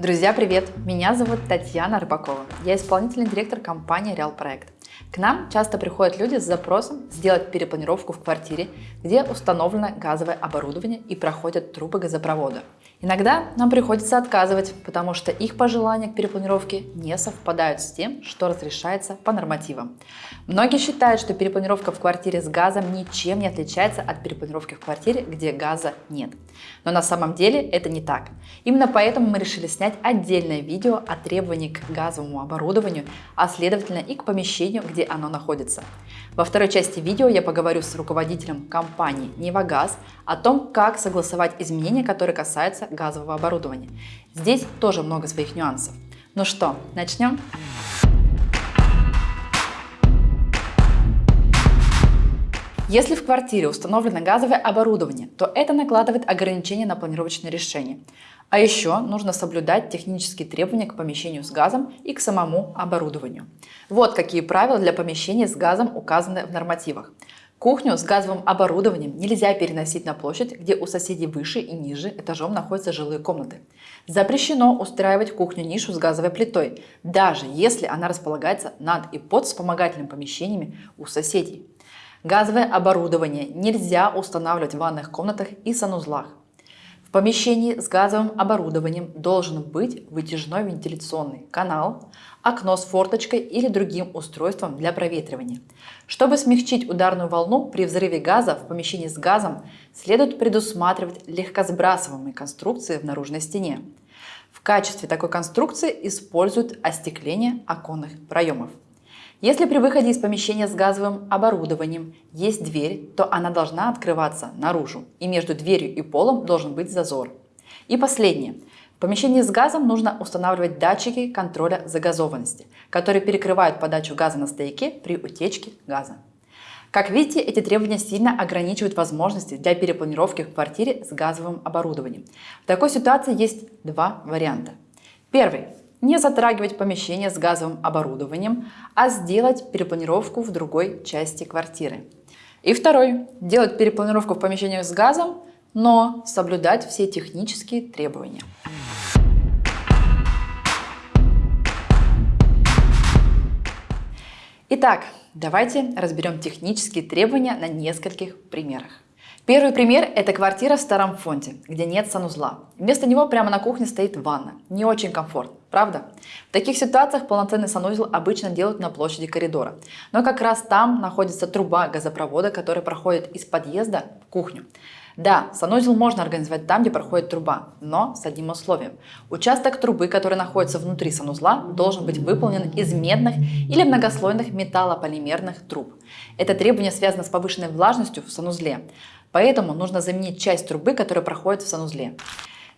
Друзья, привет! Меня зовут Татьяна Рыбакова. Я исполнительный директор компании Реал Проект. К нам часто приходят люди с запросом сделать перепланировку в квартире, где установлено газовое оборудование и проходят трубы газопровода. Иногда нам приходится отказывать, потому что их пожелания к перепланировке не совпадают с тем, что разрешается по нормативам. Многие считают, что перепланировка в квартире с газом ничем не отличается от перепланировки в квартире, где газа нет. Но на самом деле это не так. Именно поэтому мы решили снять отдельное видео о требовании к газовому оборудованию, а следовательно и к помещению, где оно находится. Во второй части видео я поговорю с руководителем компании «Невагаз» о том, как согласовать изменения, которые касаются газового оборудования. Здесь тоже много своих нюансов. Ну что, начнем? Если в квартире установлено газовое оборудование, то это накладывает ограничения на планировочное решение. А еще нужно соблюдать технические требования к помещению с газом и к самому оборудованию. Вот какие правила для помещения с газом указаны в нормативах. Кухню с газовым оборудованием нельзя переносить на площадь, где у соседей выше и ниже этажом находятся жилые комнаты. Запрещено устраивать в кухню нишу с газовой плитой, даже если она располагается над и под вспомогательными помещениями у соседей. Газовое оборудование нельзя устанавливать в ванных комнатах и санузлах. В помещении с газовым оборудованием должен быть вытяжной вентиляционный канал, окно с форточкой или другим устройством для проветривания. Чтобы смягчить ударную волну при взрыве газа в помещении с газом, следует предусматривать легкосбрасываемые конструкции в наружной стене. В качестве такой конструкции используют остекление оконных проемов. Если при выходе из помещения с газовым оборудованием есть дверь, то она должна открываться наружу, и между дверью и полом должен быть зазор. И последнее. В помещении с газом нужно устанавливать датчики контроля загазованности, которые перекрывают подачу газа на стояке при утечке газа. Как видите, эти требования сильно ограничивают возможности для перепланировки в квартире с газовым оборудованием. В такой ситуации есть два варианта. Первый не затрагивать помещение с газовым оборудованием, а сделать перепланировку в другой части квартиры. И второй. Делать перепланировку в помещениях с газом, но соблюдать все технические требования. Итак, давайте разберем технические требования на нескольких примерах. Первый пример – это квартира в старом фонде, где нет санузла. Вместо него прямо на кухне стоит ванна. Не очень комфортно, правда? В таких ситуациях полноценный санузел обычно делают на площади коридора. Но как раз там находится труба газопровода, которая проходит из подъезда в кухню. Да, санузел можно организовать там, где проходит труба, но с одним условием. Участок трубы, который находится внутри санузла, должен быть выполнен из медных или многослойных металлополимерных труб. Это требование связано с повышенной влажностью в санузле. Поэтому нужно заменить часть трубы, которая проходит в санузле.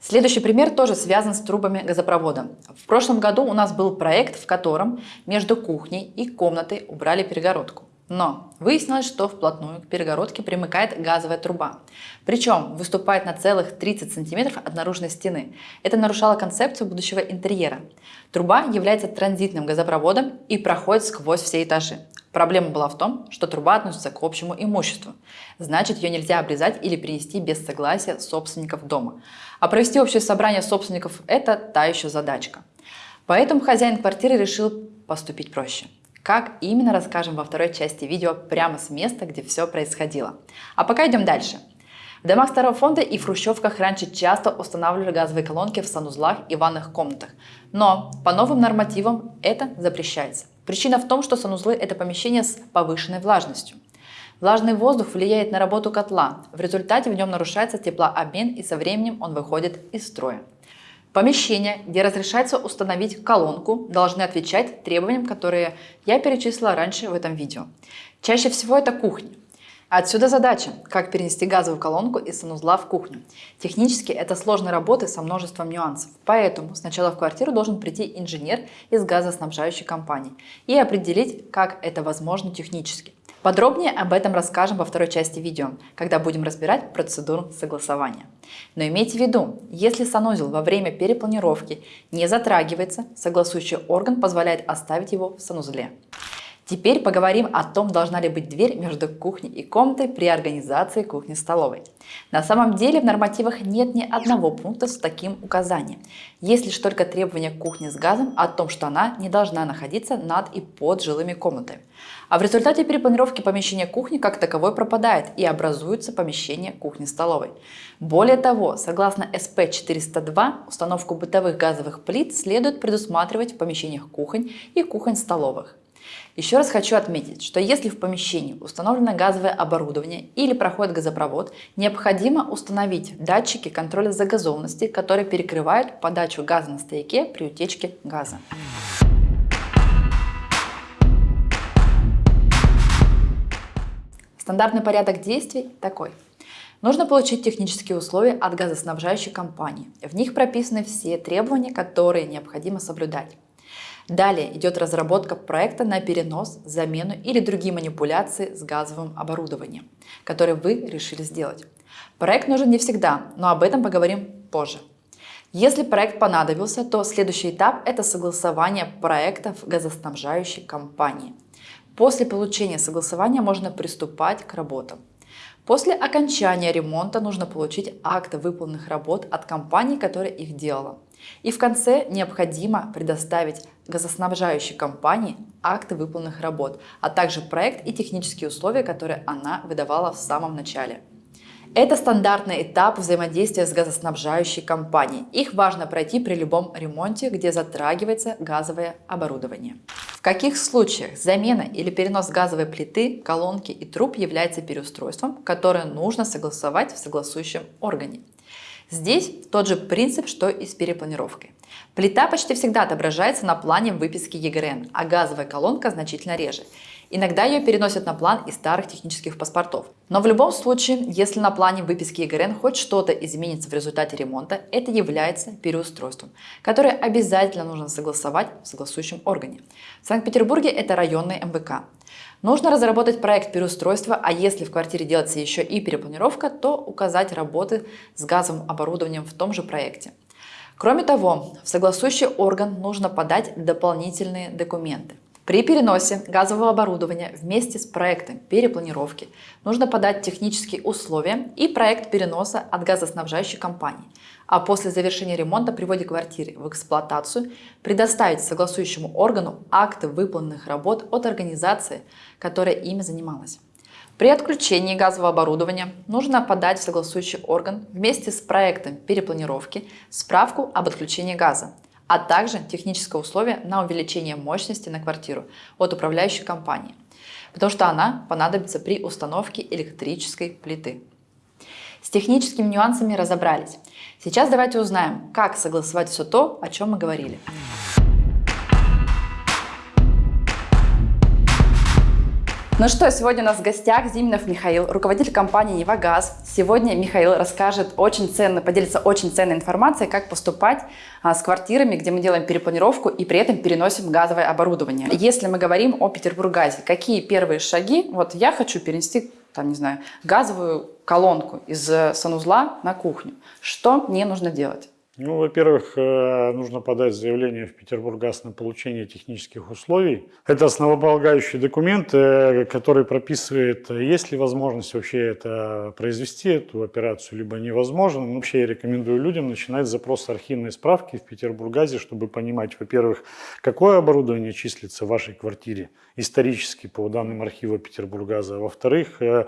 Следующий пример тоже связан с трубами газопровода. В прошлом году у нас был проект, в котором между кухней и комнатой убрали перегородку. Но выяснилось, что вплотную к перегородке примыкает газовая труба. Причем выступает на целых 30 сантиметров от наружной стены. Это нарушало концепцию будущего интерьера. Труба является транзитным газопроводом и проходит сквозь все этажи. Проблема была в том, что труба относится к общему имуществу. Значит, ее нельзя обрезать или перенести без согласия собственников дома. А провести общее собрание собственников – это та еще задачка. Поэтому хозяин квартиры решил поступить проще. Как именно, расскажем во второй части видео прямо с места, где все происходило. А пока идем дальше. В домах старого фонда и в хрущевках раньше часто устанавливали газовые колонки в санузлах и ванных комнатах. Но по новым нормативам это запрещается. Причина в том, что санузлы – это помещение с повышенной влажностью. Влажный воздух влияет на работу котла. В результате в нем нарушается теплообмен и со временем он выходит из строя. Помещения, где разрешается установить колонку, должны отвечать требованиям, которые я перечислила раньше в этом видео. Чаще всего это кухня. Отсюда задача, как перенести газовую колонку из санузла в кухню. Технически это сложная работа со множеством нюансов, поэтому сначала в квартиру должен прийти инженер из газоснабжающей компании и определить, как это возможно технически. Подробнее об этом расскажем во второй части видео, когда будем разбирать процедуру согласования. Но имейте в виду, если санузел во время перепланировки не затрагивается, согласующий орган позволяет оставить его в санузле. Теперь поговорим о том, должна ли быть дверь между кухней и комнатой при организации кухни-столовой. На самом деле в нормативах нет ни одного пункта с таким указанием. Есть лишь только требование к кухне с газом о том, что она не должна находиться над и под жилыми комнатами. А в результате перепланировки помещения кухни как таковой пропадает и образуется помещение кухни-столовой. Более того, согласно СП 402, установку бытовых газовых плит следует предусматривать в помещениях кухонь и кухонь-столовых. Еще раз хочу отметить, что если в помещении установлено газовое оборудование или проходит газопровод, необходимо установить датчики контроля загазованности, которые перекрывают подачу газа на стояке при утечке газа. Стандартный порядок действий такой. Нужно получить технические условия от газоснабжающей компании. В них прописаны все требования, которые необходимо соблюдать. Далее идет разработка проекта на перенос, замену или другие манипуляции с газовым оборудованием, которые вы решили сделать. Проект нужен не всегда, но об этом поговорим позже. Если проект понадобился, то следующий этап – это согласование проекта в газоснабжающей компании. После получения согласования можно приступать к работам. После окончания ремонта нужно получить акты выполненных работ от компании, которая их делала. И в конце необходимо предоставить газоснабжающей компании акты выполненных работ, а также проект и технические условия, которые она выдавала в самом начале. Это стандартный этап взаимодействия с газоснабжающей компанией. Их важно пройти при любом ремонте, где затрагивается газовое оборудование. В каких случаях замена или перенос газовой плиты, колонки и труб является переустройством, которое нужно согласовать в согласующем органе? Здесь тот же принцип, что и с перепланировкой. Плита почти всегда отображается на плане выписки ЕГРН, а газовая колонка значительно реже. Иногда ее переносят на план из старых технических паспортов. Но в любом случае, если на плане выписки ЕГРН хоть что-то изменится в результате ремонта, это является переустройством, которое обязательно нужно согласовать в согласующем органе. В Санкт-Петербурге это районный МВК. Нужно разработать проект переустройства, а если в квартире делается еще и перепланировка, то указать работы с газовым оборудованием в том же проекте. Кроме того, в согласующий орган нужно подать дополнительные документы. При переносе газового оборудования вместе с проектом перепланировки нужно подать технические условия и проект переноса от газоснабжающей компании, а после завершения ремонта при вводе квартиры в эксплуатацию предоставить согласующему органу акты выполненных работ от организации, которая ими занималась. При отключении газового оборудования нужно подать в согласующий орган вместе с проектом перепланировки справку об отключении газа, а также техническое условие на увеличение мощности на квартиру от управляющей компании, потому что она понадобится при установке электрической плиты. С техническими нюансами разобрались. Сейчас давайте узнаем, как согласовать все то, о чем мы говорили. Ну что, сегодня у нас в гостях Зиминов Михаил, руководитель компании «Невагаз». Сегодня Михаил расскажет очень ценно, поделится очень ценной информацией, как поступать а, с квартирами, где мы делаем перепланировку и при этом переносим газовое оборудование. Если мы говорим о Петербургазе, какие первые шаги? Вот я хочу перенести, там, не знаю, газовую колонку из санузла на кухню. Что мне нужно делать? Ну, во-первых, э, нужно подать заявление в Петербурггаз на получение технических условий. Это основополагающий документ, э, который прописывает, есть ли возможность вообще это произвести, эту операцию, либо невозможно. Но вообще я рекомендую людям начинать с запроса архивной справки в Петербурггазе, чтобы понимать, во-первых, какое оборудование числится в вашей квартире исторически по данным архива Петербурггаза, а во-вторых, э,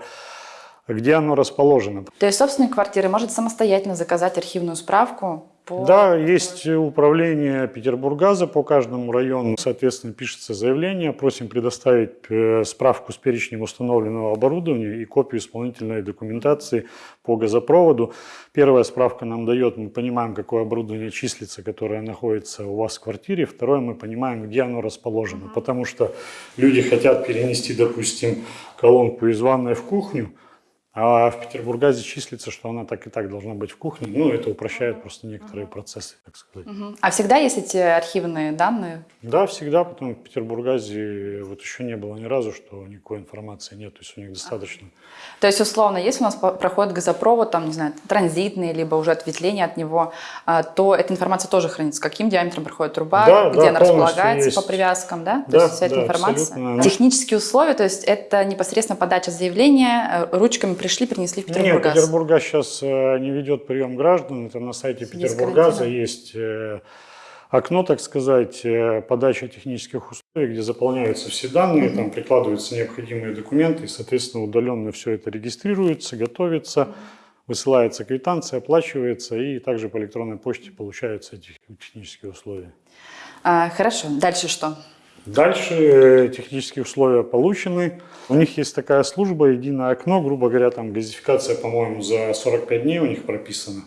где оно расположено. То есть собственник квартиры может самостоятельно заказать архивную справку по... Да, есть управление Петербургаза по каждому району. Соответственно, пишется заявление. Просим предоставить э, справку с перечнем установленного оборудования и копию исполнительной документации по газопроводу. Первая справка нам дает, мы понимаем, какое оборудование числится, которое находится у вас в квартире. Второе, мы понимаем, где оно расположено. Потому что люди хотят перенести, допустим, колонку из ванной в кухню, А в Петербургазе числится, что она так и так должна быть в кухне. Ну, это упрощает просто некоторые процессы, так сказать. Мгм. А всегда есть эти архивные данные? Да, всегда, потому что в Петербургазе вот еще не было ни разу, что никакой информации нет, то есть у них достаточно. То есть, условно, если у нас проходит газопровод, там, не знаю, транзитный, либо уже ответвление от него, а, то эта информация тоже хранится. Каким диаметром проходит труба, Да, где да, она располагается есть. по привязкам, да? То Да, есть вся эта да, информация. абсолютно. Технические условия, то есть это непосредственно подача заявления, э, ручками пришли, принесли в Нет, Петербургаз. Петербургаз сейчас не ведет прием граждан. Это на сайте Петербургаза есть э, окно, так сказать, э, подача технических условий, где заполняются все данные, там прикладываются необходимые документы, и, соответственно, удаленно все это регистрируется, готовится, высылается квитанция, оплачивается, и также по электронной почте получаются эти технические условия. А, хорошо, дальше что? Дальше э, технические условия получены. У них есть такая служба «Единое окно», грубо говоря, там газификация, по-моему, за 45 дней у них прописана.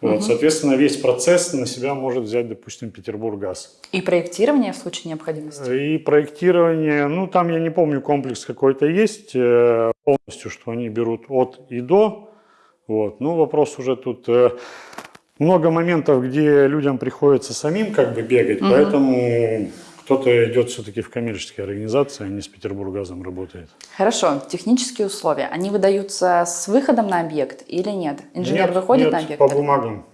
Вот, Соответственно, весь процесс на себя может взять, допустим, Петербурггаз. И проектирование в случае необходимости? И проектирование, ну там я не помню, комплекс какой-то есть, э, полностью, что они берут от и до. Вот. Ну вопрос уже тут э, много моментов, где людям приходится самим как бы бегать, поэтому кто-то идет все-таки в коммерческие организации, а не с Петербургазом работает. Хорошо, технические условия, они выдаются с выходом на объект или нет? Инженер Нет, выходит нет, на объект? по бумагам.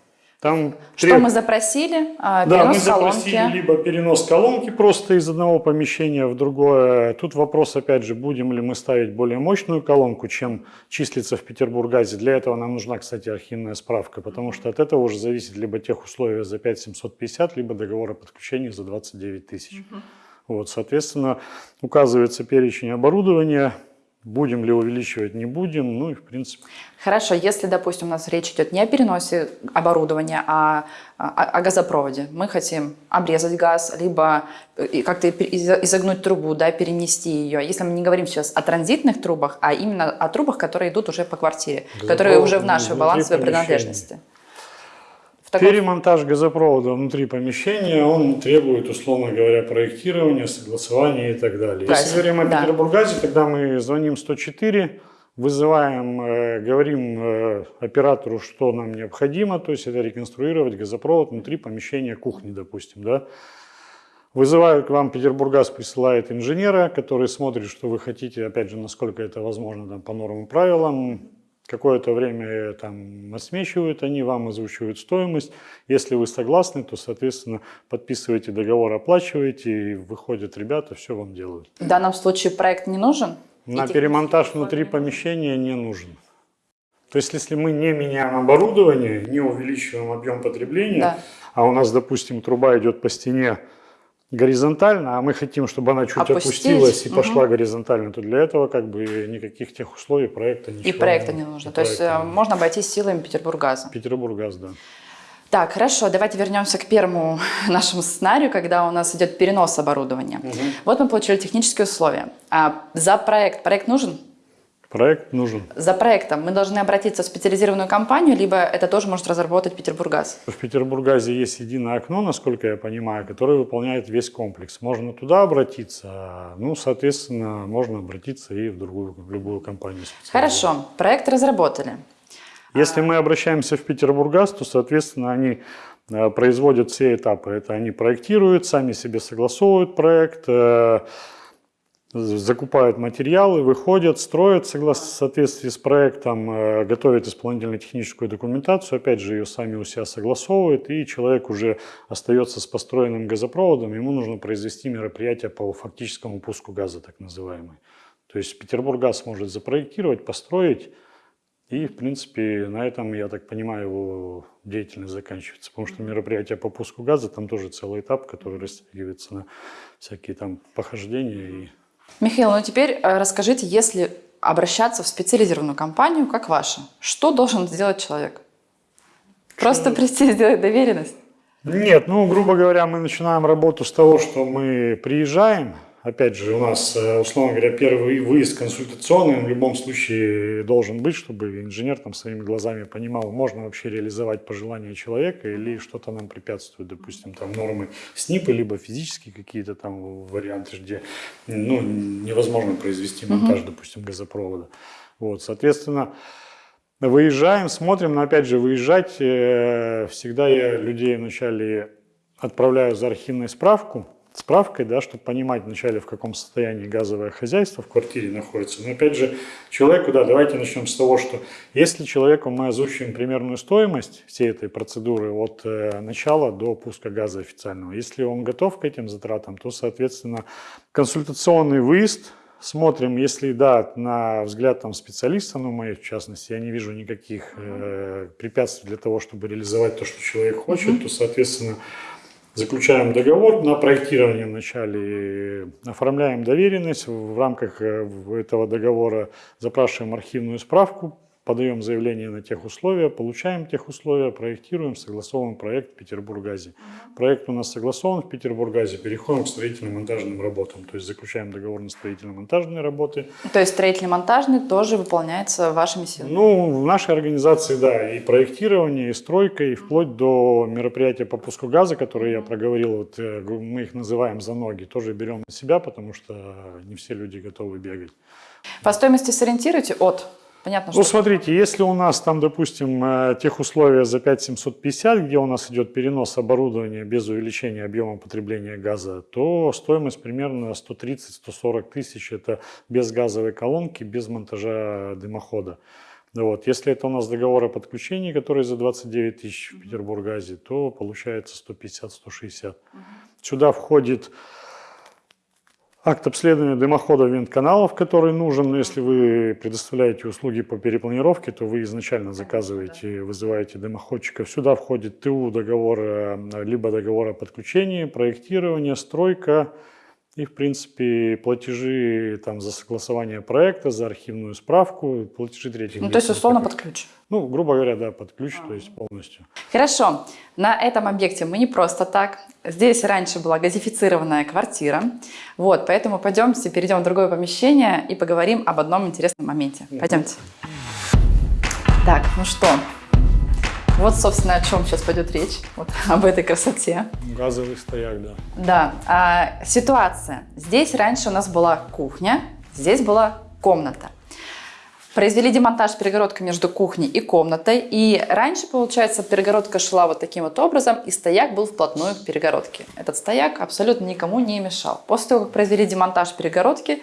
Там Что треб- мы запросили? А, Да, мы перенос запросили колонки. либо перенос колонки просто из одного помещения в другое. Тут вопрос, опять же, будем ли мы ставить более мощную колонку, чем числится в Петербургазе. Для этого нам нужна, кстати, архивная справка, потому что от этого уже зависит либо тех условия за 5750, либо договор о подключении за 29 тысяч. Вот, соответственно, указывается перечень оборудования, будем ли увеличивать, не будем, ну и в принципе. Хорошо, если, допустим, у нас речь идет не о переносе оборудования, а о, о газопроводе. Мы хотим обрезать газ, либо э, как-то изогнуть трубу, да, перенести ее. Если мы не говорим сейчас о транзитных трубах, а именно о трубах, которые идут уже по квартире, которые уже в нашей балансовой принадлежности. Таком- Перемонтаж газопровода внутри помещения, он требует, условно говоря, проектирования, согласования и так далее. Правильно, Если говорим о да. Петербургазе, тогда мы звоним 104, вызываем, э, говорим э, оператору, что нам необходимо, то есть это реконструировать газопровод внутри помещения кухни, допустим, да. Вызывают к вам, Петербургаз присылает инженера, который смотрит, что вы хотите, опять же, насколько это возможно там, по нормам и правилам. Какое-то время э, там отсмечивают они, вам озвучивают стоимость. Если вы согласны, то, соответственно, подписываете договор, оплачиваете, и выходят ребята, все вам делают. В данном случае проект не нужен? На Эти перемонтаж внутри помещения не нужен. То есть, если мы не меняем оборудование, не увеличиваем объем потребления, Да. а у нас, допустим, труба идет по стене горизонтально, а мы хотим, чтобы она чуть Опустить. опустилась и Мгм. пошла горизонтально, то для этого как бы никаких тех условий проекта ничего И проекта не нужно. и То есть э, не нужно. можно обойтись силами Петербургаза. Петербурггаз, да. Так, хорошо, давайте вернемся к первому нашему сценарию, когда у нас идет перенос оборудования. Вот мы получили технические условия. А за проект, проект нужен? Проект нужен. За проектом мы должны обратиться в специализированную компанию, либо это тоже может разработать Петербургаз. В Петербургазе есть единое окно, насколько я понимаю, которое выполняет весь комплекс. Можно туда обратиться, а, ну, соответственно, можно обратиться и в другую, в любую компанию. Хорошо, проект разработали. Если мы обращаемся в Петербургаз, то, соответственно, они э, производят все этапы. Это они проектируют, сами себе согласовывают проект, э, закупают материалы, выходят, строят согласно соответствии с проектом, э, готовят исполнительно-техническую документацию, опять же, ее сами у себя согласовывают, и человек уже остается с построенным газопроводом, ему нужно произвести мероприятие по фактическому пуску газа, так называемый. То есть Петербургаз может запроектировать, построить, и, в принципе, на этом, я так понимаю, его деятельность заканчивается. Потому что мероприятие по пуску газа, там тоже целый этап, который растягивается на всякие там похождения. И... Михаил, ну теперь э, расскажите, если обращаться в специализированную компанию, как ваша, что должен сделать человек? Просто прийти и сделать доверенность? Нет, ну, грубо говоря, мы начинаем работу с того, что мы приезжаем, опять же, у нас, э, условно говоря, первый выезд консультационный в любом случае должен быть, чтобы инженер там своими глазами понимал, можно вообще реализовать пожелания человека или что-то нам препятствует, допустим, там нормы СНИПа, либо физические какие-то там варианты, где ну, невозможно произвести монтаж, угу. допустим, газопровода. Вот, соответственно, выезжаем, смотрим, но опять же, выезжать, э, всегда я людей вначале отправляю за архивной справку, справкой, да, чтобы понимать вначале, в каком состоянии газовое хозяйство в квартире находится. Но опять же, человеку, да, давайте начнем с того, что если человеку мы озвучиваем примерную стоимость всей этой процедуры от э, начала до пуска газа официального, если он готов к этим затратам, то, соответственно, консультационный выезд, смотрим, если да, на взгляд там специалиста, ну, моей в частности, я не вижу никаких э, препятствий для того, чтобы реализовать то, что человек хочет, mm -hmm. то, соответственно, Заключаем договор на проектирование вначале, оформляем доверенность, в рамках э, этого договора запрашиваем архивную справку подаем заявление на тех условия, получаем тех условия, проектируем, согласовываем проект в Петербургазе. Проект у нас согласован в Петербургазе, переходим к строительно-монтажным работам, то есть заключаем договор на строительно-монтажные работы. То есть строительно-монтажный тоже выполняется вашими силами? Ну, в нашей организации, да, и проектирование, и стройка, и вплоть до мероприятия по пуску газа, которые я проговорил, вот э, мы их называем за ноги, тоже берем на себя, потому что не все люди готовы бегать. По стоимости сориентируйте от Понятно, ну, смотрите, если у нас там, допустим, э, тех условия за 5750, где у нас идет перенос оборудования без увеличения объема потребления газа, то стоимость примерно 130-140 тысяч. Это без газовой колонки, без монтажа дымохода. Вот. Если это у нас договор о подключении, который за 29 тысяч в Петербургазе, то получается 150-160. Сюда входит Акт обследования дымохода вент-каналов, который нужен, если вы предоставляете услуги по перепланировке, то вы изначально заказываете, вызываете дымоходчика. Сюда входит ТУ договора, либо договор о подключении, проектирование, стройка, и, в принципе, платежи там, за согласование проекта, за архивную справку, платежи третьих Ну, то есть, условно, под ключ. Ну, грубо говоря, да, под ключ, а. то есть полностью. Хорошо. На этом объекте мы не просто так. Здесь раньше была газифицированная квартира. Вот, поэтому пойдемте, перейдем в другое помещение и поговорим об одном интересном моменте. Пойдемте. Так, ну что, вот, собственно, о чем сейчас пойдет речь, вот об этой красоте. Газовый стояк, да. Да. А, ситуация. Здесь раньше у нас была кухня, здесь была комната. Произвели демонтаж перегородка между кухней и комнатой. И раньше, получается, перегородка шла вот таким вот образом, и стояк был вплотную к перегородке. Этот стояк абсолютно никому не мешал. После того, как произвели демонтаж перегородки,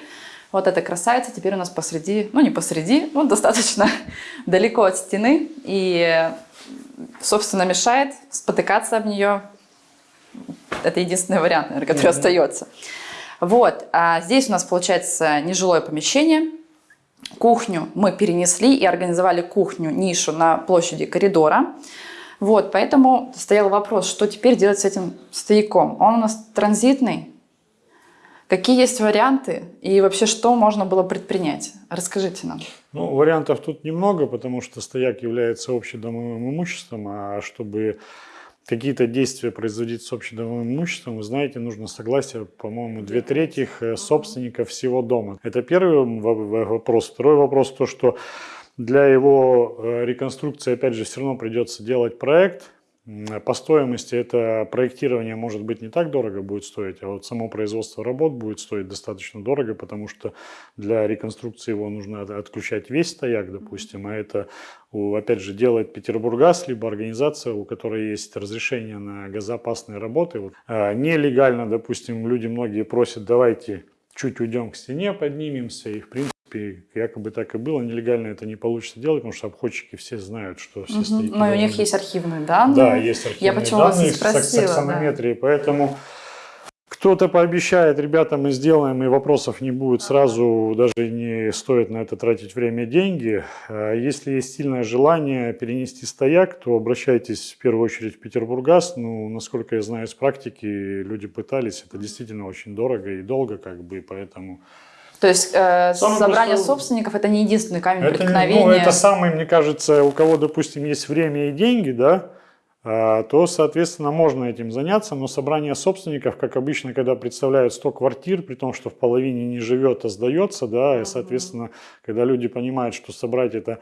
вот эта красавица теперь у нас посреди, ну не посреди, но достаточно далеко от стены. И собственно, мешает спотыкаться об нее. Это единственный вариант, наверное, который mm -hmm. остается. Вот, а здесь у нас получается нежилое помещение. Кухню мы перенесли и организовали кухню, нишу на площади коридора. Вот, поэтому стоял вопрос, что теперь делать с этим стояком. Он у нас транзитный, Какие есть варианты и вообще что можно было предпринять? Расскажите нам. Ну, вариантов тут немного, потому что стояк является общедомовым имуществом, а чтобы какие-то действия производить с общедомовым имуществом, вы знаете, нужно согласие, по-моему, две трети э, собственников всего дома. Это первый вопрос. Второй вопрос то, что для его э, реконструкции, опять же, все равно придется делать проект, по стоимости это проектирование может быть не так дорого будет стоить, а вот само производство работ будет стоить достаточно дорого, потому что для реконструкции его нужно отключать весь стояк, допустим, а это, опять же, делает Петербурггаз, либо организация, у которой есть разрешение на газоопасные работы. Вот. А нелегально, допустим, люди многие просят, давайте чуть уйдем к стене, поднимемся, и в принципе, якобы так и было. Нелегально это не получится делать, потому что обходчики все знают, что все угу. стоит. Но у них есть архивные данные. Да, есть архивные Я почему данные вас спросила, с аксонометрией, да. поэтому кто-то пообещает, ребята, мы сделаем, и вопросов не будет сразу, даже не стоит на это тратить время и деньги. А если есть сильное желание перенести стояк, то обращайтесь в первую очередь в Петербурггаз. Ну, насколько я знаю из практики, люди пытались, это действительно очень дорого и долго, как бы, поэтому то есть э, собрание простой... собственников это не единственный камень это, преткновения. Ну, это самый, мне кажется, у кого, допустим, есть время и деньги, да, а, то, соответственно, можно этим заняться, но собрание собственников, как обычно, когда представляют 100 квартир, при том, что в половине не живет, а сдается, да, и, соответственно, когда люди понимают, что собрать это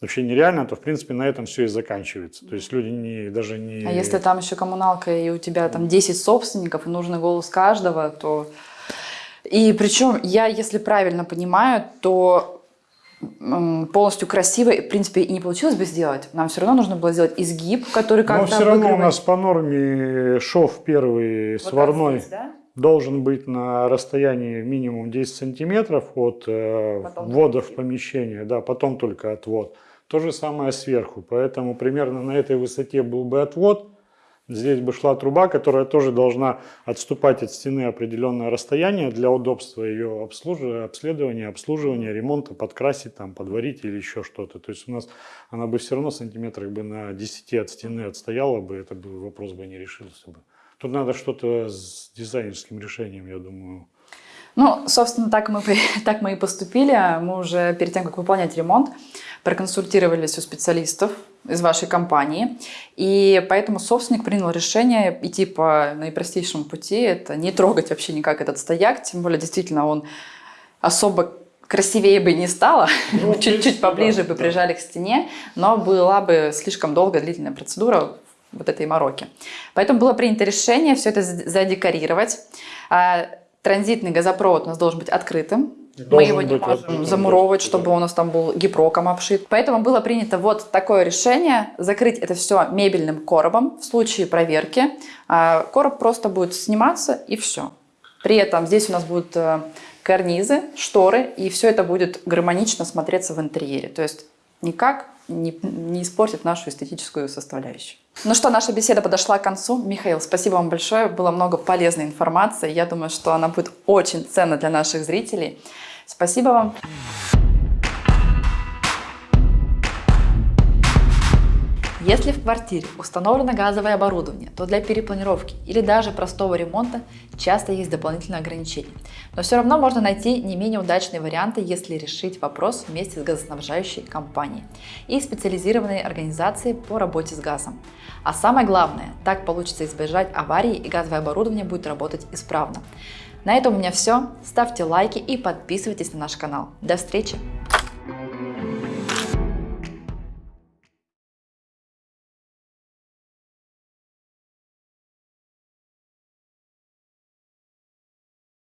вообще нереально, то, в принципе, на этом все и заканчивается. То есть люди не, даже не... А если там еще коммуналка, и у тебя там 10 собственников, и нужный голос каждого, то... И причем я, если правильно понимаю, то полностью красиво, в принципе, и не получилось бы сделать. Нам все равно нужно было сделать изгиб, который как-то Но все равно у нас по норме шов первый вот сварной здесь, да? должен быть на расстоянии минимум 10 сантиметров от э, ввода в помещение, да, потом только отвод. То же самое сверху, поэтому примерно на этой высоте был бы отвод, Здесь бы шла труба, которая тоже должна отступать от стены определенное расстояние для удобства ее обслуживания, обследования, обслуживания, ремонта, подкрасить, там, подварить или еще что-то. То есть у нас она бы все равно сантиметрах бы на 10 от стены отстояла бы, это бы вопрос бы не решился бы. Тут надо что-то с дизайнерским решением, я думаю. Ну, собственно, так мы, так мы и поступили. Мы уже перед тем, как выполнять ремонт, проконсультировались у специалистов из вашей компании. И поэтому собственник принял решение идти по наипростейшему пути. Это не трогать вообще никак этот стояк. Тем более, действительно, он особо красивее бы не стало, ну, чуть-чуть поближе да, бы прижали да. к стене, но была бы слишком долгая длительная процедура вот этой мороки. Поэтому было принято решение все это задекорировать. А, транзитный газопровод у нас должен быть открытым, мы его не можем замуровывать, чтобы у нас там был гипроком обшит. Поэтому было принято вот такое решение, закрыть это все мебельным коробом в случае проверки. А, короб просто будет сниматься и все. При этом здесь у нас будут э, карнизы, шторы, и все это будет гармонично смотреться в интерьере. То есть никак не, не испортит нашу эстетическую составляющую. Ну что, наша беседа подошла к концу. Михаил, спасибо вам большое. Было много полезной информации. Я думаю, что она будет очень ценна для наших зрителей. Спасибо вам. Если в квартире установлено газовое оборудование, то для перепланировки или даже простого ремонта часто есть дополнительные ограничения. Но все равно можно найти не менее удачные варианты, если решить вопрос вместе с газоснабжающей компанией и специализированной организацией по работе с газом. А самое главное, так получится избежать аварии и газовое оборудование будет работать исправно. На этом у меня все. Ставьте лайки и подписывайтесь на наш канал. До встречи!